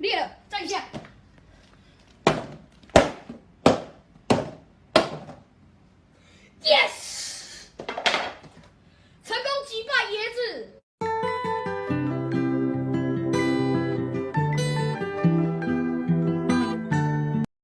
Rita,